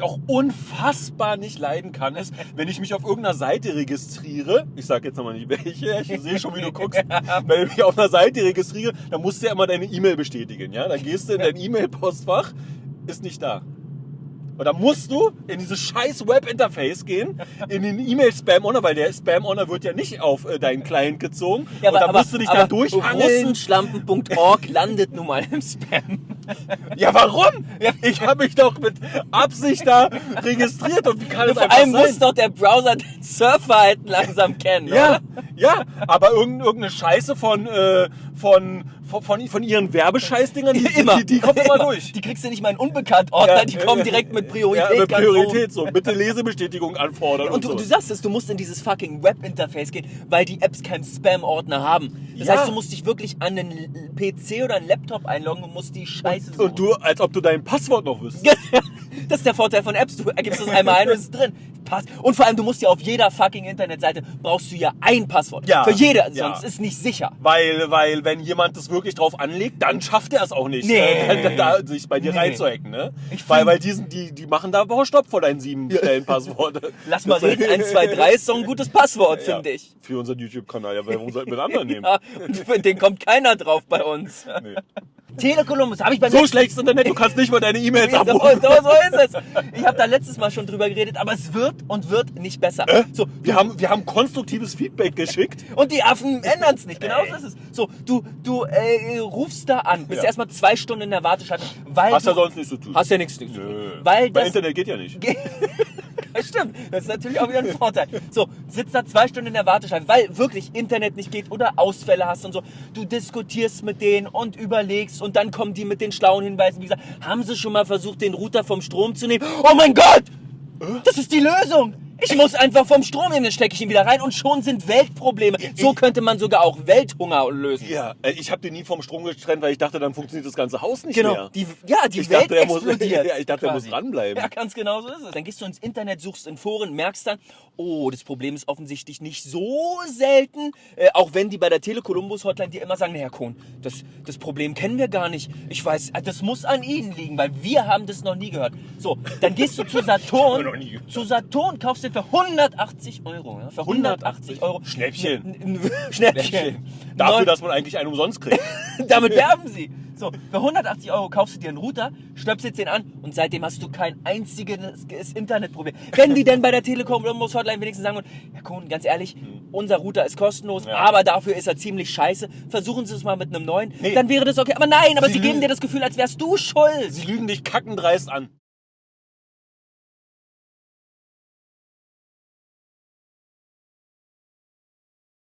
ich auch unfassbar nicht leiden kann, ist, wenn ich mich auf irgendeiner Seite registriere, ich sag jetzt nochmal nicht welche, ich sehe schon, wie du guckst, wenn ich mich auf einer Seite registriere, dann musst du ja immer deine E-Mail bestätigen, ja? Dann gehst du in dein E-Mail-Postfach, ist nicht da. Und dann musst du in dieses scheiß Web-Interface gehen, in den E-Mail-Spam-Honor, weil der Spam-Honor wird ja nicht auf äh, deinen Client gezogen. Ja, und aber, dann aber, musst du dich aber da durchhangeln. Russenschlampen.org landet nun mal im Spam. Ja, warum? Ich habe mich doch mit Absicht da registriert und wie kann es Vor allem sein? muss doch der Browser den Surfverhalten langsam kennen, Ja, oder? ja, aber irgend- irgendeine Scheiße von, äh, von, von, von, von ihren Werbescheißdingern, die, Immer. die, die kommt immer durch. Die kriegst du nicht mal in Unbekannt-Ordner, Ja, die kommen direkt mit Priorität. Ja, mit Priorität so. Bitte Lesebestätigung anfordern und, Und du, so. du sagst es, du musst in dieses fucking Web-Interface gehen, weil die Apps keinen Spam-Ordner haben. Das Ja. heißt, du musst dich wirklich an einen L- PC oder einen Laptop einloggen und musst die Scheiße suchen. und du, als ob du dein Passwort noch wüsstest. Das ist der Vorteil von Apps. Du ergibst das einmal ein und es ist drin. Pass. Und vor allem, du musst ja auf jeder fucking Internetseite brauchst du ja ein Passwort. Ja. Für jede, Ja. sonst ist nicht sicher. Weil, weil, wenn jemand das wirklich drauf anlegt, dann schafft er es auch nicht, Nee. äh, da, da, sich bei dir Nee. reinzuhacken, ne? Ich Weil, weil die, sind, die, die machen da aber Stopp vor deinen sieben Stellen Passworte. Lass mal reden, 1, 2, 3 ist doch ein gutes Passwort, Ja, finde ich. Für unseren YouTube-Kanal, ja, warum sollten wir einen anderen nehmen? Ja, und für den kommt keiner drauf bei uns. Nee. Telekolumbus, habe ich beim So schlechtes Internet, du kannst nicht mal deine E-Mails so, abrufen. so, so ist es. Ich habe da letztes Mal schon drüber geredet, aber es wird und wird nicht besser. So, Wir haben, wir haben konstruktives Feedback geschickt. und die Affen ändern es nicht. Genau so ist es. So, du, du äh, rufst da an, bist Ja. erstmal zwei Stunden in der Warteschleife, weil Hast du ja sonst nichts zu tun. hast ja nichts nichts zu tun. Weil Bei das Internet geht ja nicht. Ja, Stimmt, das ist natürlich auch wieder ein Vorteil. So, sitzt da zwei Stunden in der Warteschleife, weil wirklich Internet nicht geht oder Ausfälle hast und so. Du diskutierst mit denen und überlegst und dann kommen die mit den schlauen Hinweisen. Wie gesagt, haben sie schon mal versucht, den Router vom Strom zu nehmen? Oh mein Gott! Das ist die Lösung! Ich muss einfach vom Strom nehmen, dann stecke ich ihn wieder rein und schon sind Weltprobleme. So könnte man sogar auch Welthunger lösen. Ja, äh, ich habe den nie vom Strom getrennt, weil ich dachte, dann funktioniert das ganze Haus nicht Genau, mehr. die, ja, die Ich Welt dachte, muss- explodiert. Ja, ich dachte, er muss dranbleiben. Ja, ganz genau so ist es. Dann gehst du ins Internet, suchst in Foren, merkst dann, oh, das Problem ist offensichtlich nicht so selten. Äh, auch wenn die bei der Telekolumbus-Hotline dir immer sagen, na, Herr Kohn, das, das Problem kennen wir gar nicht. Ich weiß, äh, das muss an Ihnen liegen, weil wir haben das noch nie gehört. So, dann gehst du zu Saturn, zu Saturn, kaufst für 180 Euro. Ja, für 180 Euro. Schnäppchen. N- n- Schnäppchen. Dafür, Neun- dass man eigentlich einen umsonst kriegt. damit werben sie. So, für 180 Euro kaufst du dir einen Router, stöpselst den an und seitdem hast du kein einziges Internetproblem. Wenn die denn bei der Telekom oder muss Hotline wenigstens sagen, Herr Kuhn, ganz ehrlich, unser Router ist kostenlos, Ja. aber dafür ist er ziemlich scheiße. Versuchen Sie es mal mit einem neuen. Nee. Dann wäre das okay. Aber nein, aber Sie sie, geben dir das Gefühl, als wärst du schuld. Sie lügen dich kackendreist an.